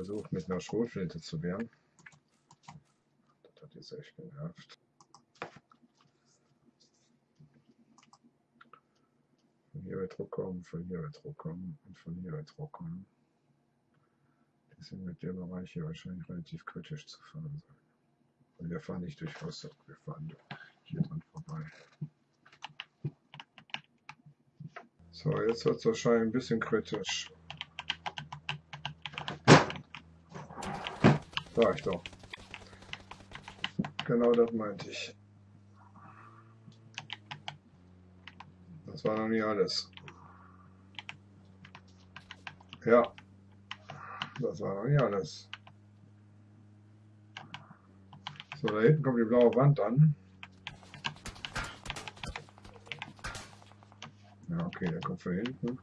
versucht mit einer Schrotflinte zu wehren. Das hat jetzt echt genervt. Von hier wird Druck kommen, von hier wird Druck kommen und von hier wird Druck kommen. Deswegen wird der Bereich hier wahrscheinlich relativ kritisch zu fahren sein. Und wir fahren nicht durch Rostock, wir fahren hier dran vorbei. So, jetzt wird es wahrscheinlich ein bisschen kritisch. Sag ich doch. Genau das meinte ich. Das war noch nie alles. Ja, das war noch nicht alles. So, da hinten kommt die blaue Wand an. Ja, okay, der kommt von hinten.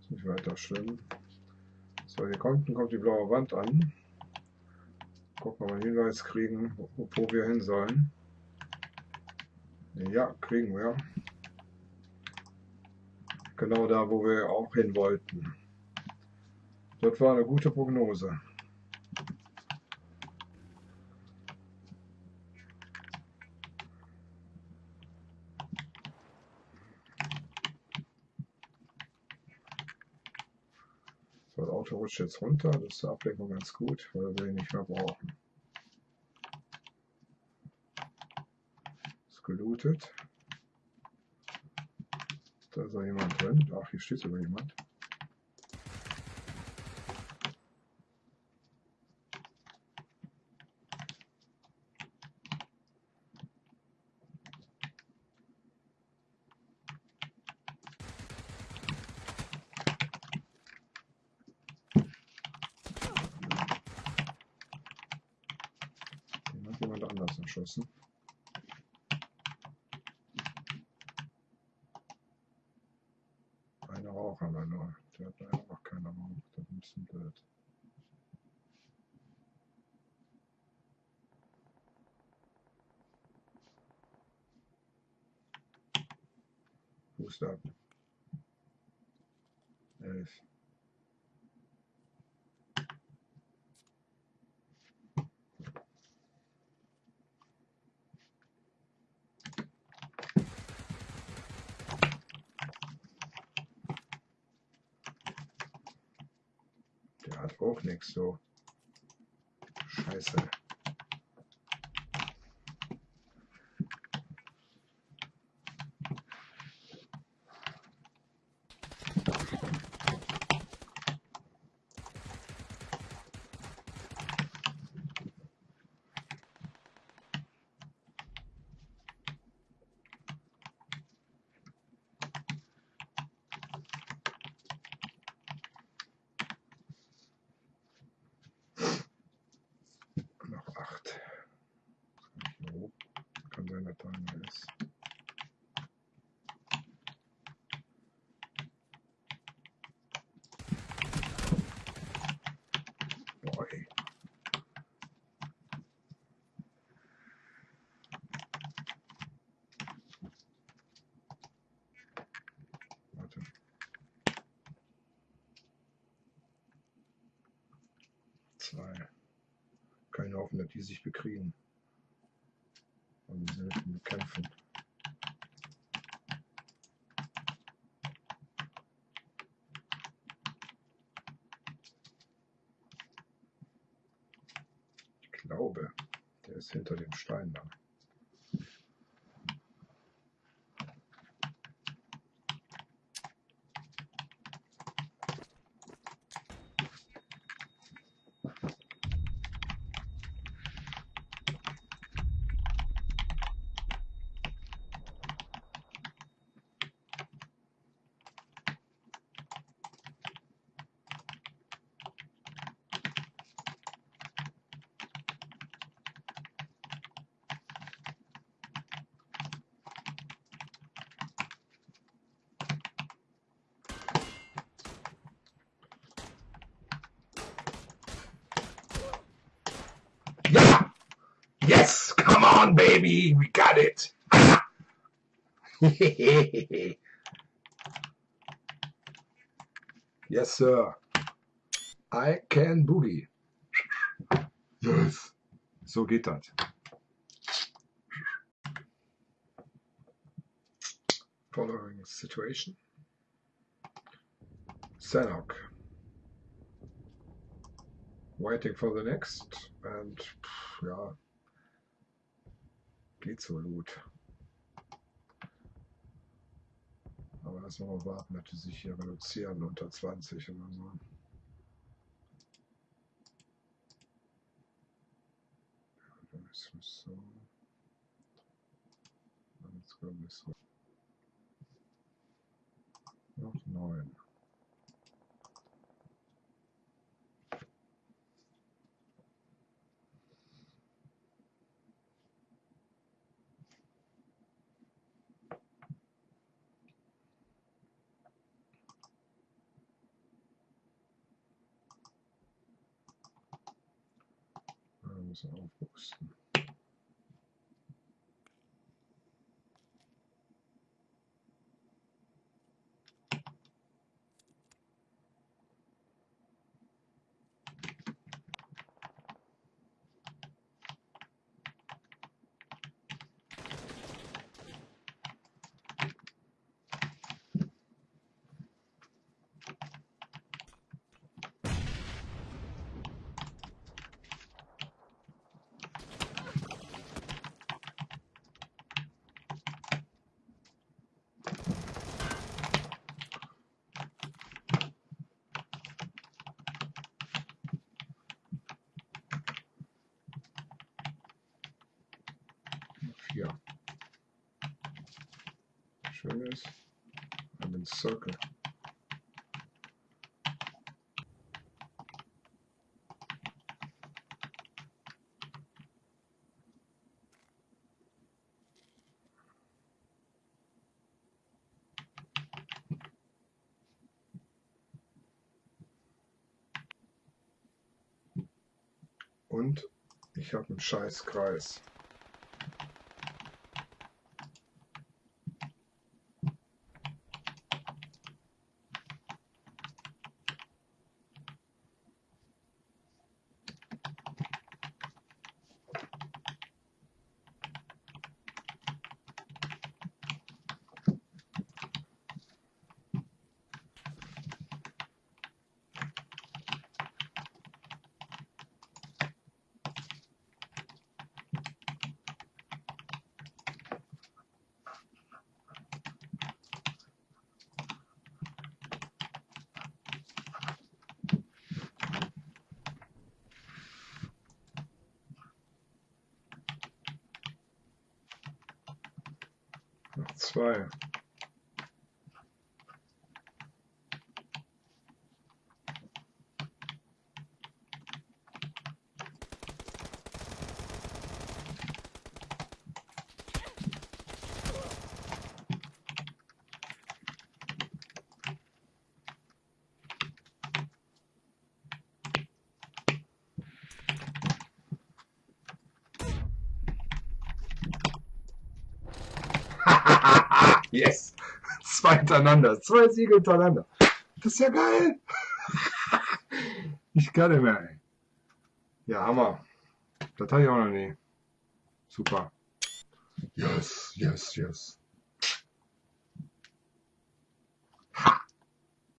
Ist nicht weiter schlimm. So, hier unten kommt die blaue Wand an. Gucken, ob wir einen Hinweis kriegen, wo, wo wir hin sollen. Ja, kriegen wir. Genau da, wo wir auch hin wollten. Das war eine gute Prognose. So, das Auto rutscht jetzt runter. Das ist zur Ablenkung ganz gut, weil wir ihn nicht mehr brauchen. Ist gelootet. Da ist auch jemand drin. Ach, hier steht sogar jemand. Jemand anders erschossen. Eine Rauch haben wir nur. Der hat noch keine Rauch. Das ist ein bisschen blöd. Elf. Der auch nichts so. Scheiße. Noch acht. So, einer ist. Hoffnung, dass die sich bekriegen. Und selten bekämpfen. Ich glaube, der ist hinter dem Stein da. On, baby! We got it! yes, sir. I can boogie. Yes. So geht das. Following situation. Sanok. Waiting for the next. And, ja, geht so gut. Aber lass mal warten, dass die sich hier reduzieren unter 20 oder so. Das ist so. Ich so. Noch neun. Ja, müssen wir aufrüsten. Vier. Schön ist. I'm in circle. Und ich habe einen scheiß Kreis. Zwei. Yes! Zwei hintereinander. Zwei Siege hintereinander. Das ist ja geil. Ich kann nicht mehr, ey. Ja, Hammer. Das hatte ich auch noch nie. Super. Yes, yes, yes.